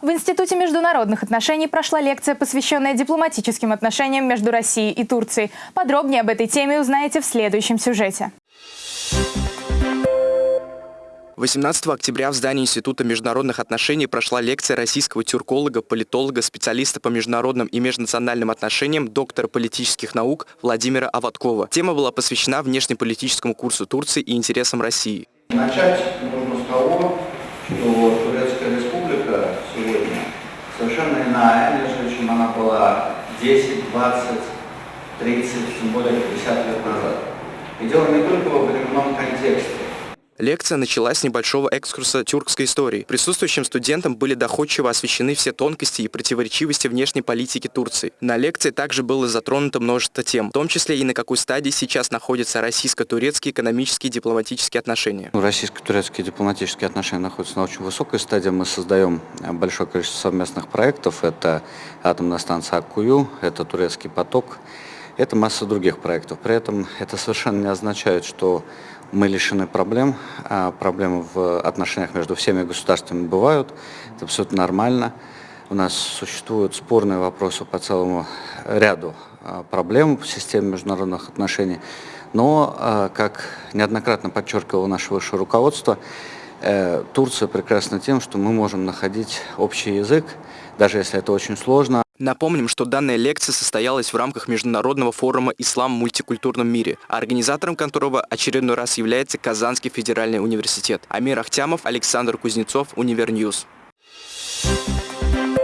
В Институте международных отношений прошла лекция, посвященная дипломатическим отношениям между Россией и Турцией. Подробнее об этой теме узнаете в следующем сюжете. 18 октября в здании Института международных отношений прошла лекция российского тюрколога, политолога, специалиста по международным и межнациональным отношениям, доктора политических наук Владимира Аваткова. Тема была посвящена внешнеполитическому курсу Турции и интересам России. Начать нужно была 10, 20, 30, тем более 50 лет назад. И дело не только во временном контексте. Лекция началась с небольшого экскурса тюркской истории. Присутствующим студентам были доходчиво освещены все тонкости и противоречивости внешней политики Турции. На лекции также было затронуто множество тем, в том числе и на какой стадии сейчас находятся российско-турецкие экономические и дипломатические отношения. Ну, российско-турецкие дипломатические отношения находятся на очень высокой стадии. Мы создаем э, большое количество совместных проектов. Это атомная станция Аккую, это турецкий поток, это масса других проектов. При этом это совершенно не означает, что мы лишены проблем. А проблемы в отношениях между всеми государствами бывают. Это абсолютно нормально. У нас существуют спорные вопросы по целому ряду а, проблем в системе международных отношений. Но, а, как неоднократно подчеркивало наше высшее руководство, э, Турция прекрасна тем, что мы можем находить общий язык, даже если это очень сложно. Напомним, что данная лекция состоялась в рамках Международного форума «Ислам в мультикультурном мире», организатором которого очередной раз является Казанский федеральный университет. Амир Ахтямов, Александр Кузнецов, Univer News. Thank you